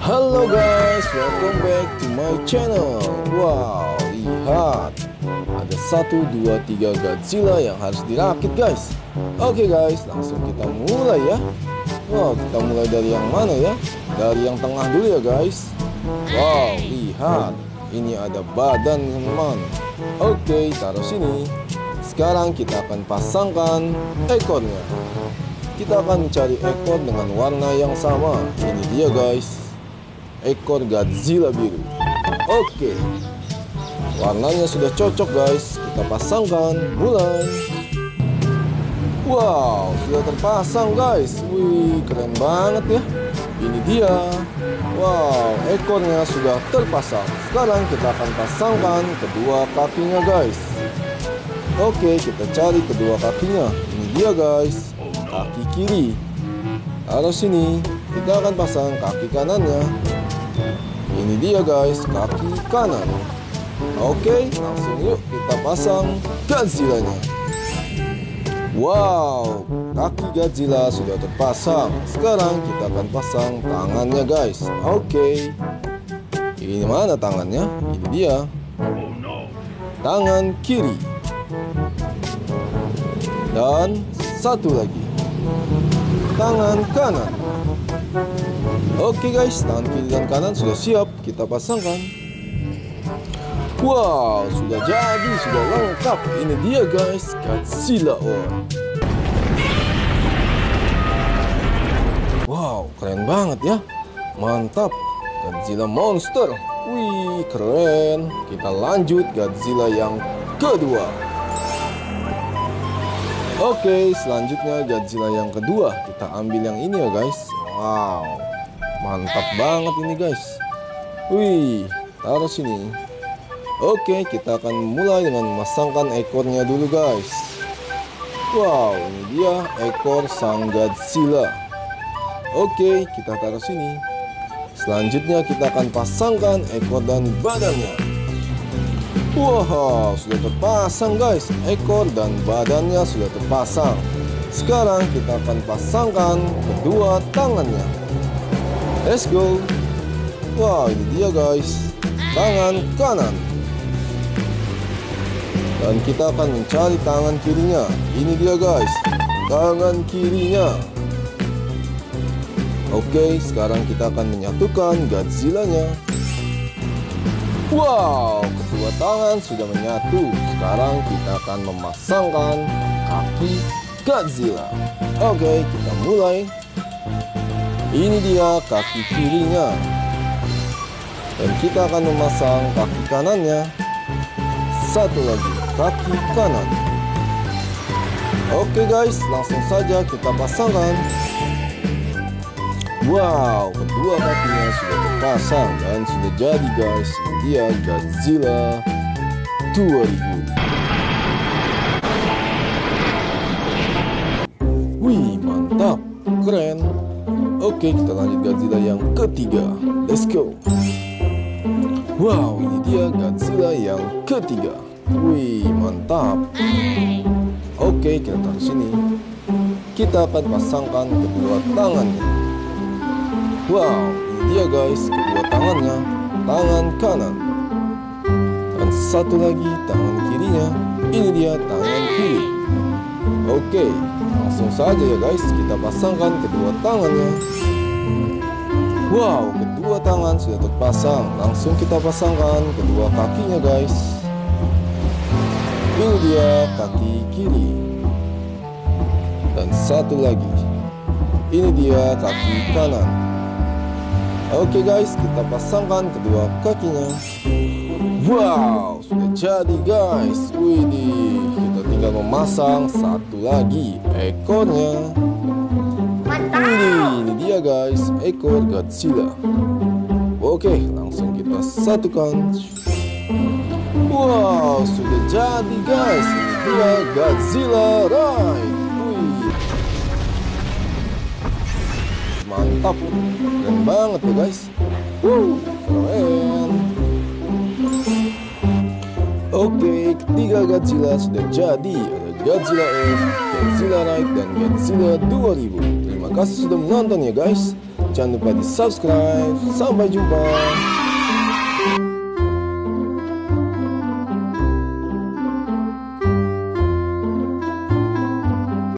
Halo guys, welcome back to my channel. Wow, lihat. Ada satu, dua, tiga Godzilla yang harus dirakit guys. Oke guys, langsung kita mulai ya. Wow, kita mulai dari yang mana ya? Dari yang tengah dulu ya guys. Wow, lihat. Ini ada badan teman Oke, taruh sini. Sekarang kita akan pasangkan ekornya. Kita akan mencari ekor dengan warna yang sama. Ini dia guys Ekor Godzilla biru. Oke. Warnanya sudah cocok guys. Kita pasangkan Mulai Wow Sudah terpasang guys. Wih keren banget ya. Ini dia. Wow Ekornya sudah terpasang. Sekarang kita akan pasangkan Kedua kakinya guys. Oke kita cari kedua kakinya. Ini dia guys. Kaki kiri. Taruh sini. Kita akan pasang kaki kanannya Ini dia guys Kaki kanan. Oke langsung yuk kita pasang Godzilla-nya. Wow Kaki Godzilla sudah terpasang. Sekarang kita akan pasang tangannya guys. Oke. Ini mana tangannya? Ini dia. Tangan kiri. Dan satu lagi. Tangan kanan oke guys tangan kiri dan kanan sudah siap. Kita pasangkan. Wow sudah jadi sudah lengkap. Ini dia guys Godzilla. On wow keren banget ya. Mantap. Godzilla monster. Wih keren. Kita lanjut Godzilla yang kedua Oke, selanjutnya Godzilla yang kedua. Kita ambil yang ini ya, guys. Wow. Mantap banget ini, guys. Wih, taruh sini. Oke, kita akan mulai dengan memasangkan ekornya dulu, guys. Wow, ini dia ekor sang Godzilla. Oke, kita taruh sini. Selanjutnya kita akan pasangkan ekor dan badannya. Wow, sudah terpasang guys. Ekor dan badannya sudah terpasang. Sekarang kita akan pasangkan kedua tangannya. Let's go. Wow, ini dia guys. Tangan kanan. Dan kita akan mencari tangan kirinya. Ini dia guys. Tangan kirinya. Oke, sekarang kita akan menyatukan Godzilla-nya Wow, kedua tangan sudah menyatu. Sekarang kita akan memasangkan kaki Godzilla. Oke, kita mulai. Ini dia kaki kirinya. Dan kita akan memasang kaki kanannya. Satu lagi, kaki kanan. Oke guys, langsung saja kita pasangkan. Wow, kedua kakinya sudah terpasang dan sudah jadi guys. Ini dia Godzilla 2000. Wih, mantap, keren. Oke, kita lanjut Godzilla yang ketiga. Let's go. Wow, ini dia Godzilla yang ketiga. Wih, mantap. Oke, kita taruh sini. Kita akan pasangkan kedua tangannya. Wow, ini dia guys, kedua tangannya, tangan kanan. Dan satu lagi tangan kirinya, ini dia tangan kiri. Oke, langsung saja ya guys, kita pasangkan kedua tangannya. Wow, kedua tangan sudah terpasang. Langsung kita pasangkan kedua kakinya guys. Ini dia kaki kiri. Dan satu lagi. Ini dia kaki kanan. Oke guys, kita pasangkan kedua kakinya. Wow, sudah jadi guys. Widih, kita tinggal memasang satu lagi ekornya. Widih, ini dia guys, ekor Godzilla. Oke, langsung kita satukan. Wow, sudah jadi guys. Ini dia Godzilla Ride. Mantap, keren banget ya guys. Keren. Oke, ketiga Godzilla sudah jadi. Ada Godzilla F, Godzilla Ride, dan Godzilla 2000. Terima kasih sudah menonton ya guys. jangan lupa di subscribe. Sampai jumpa.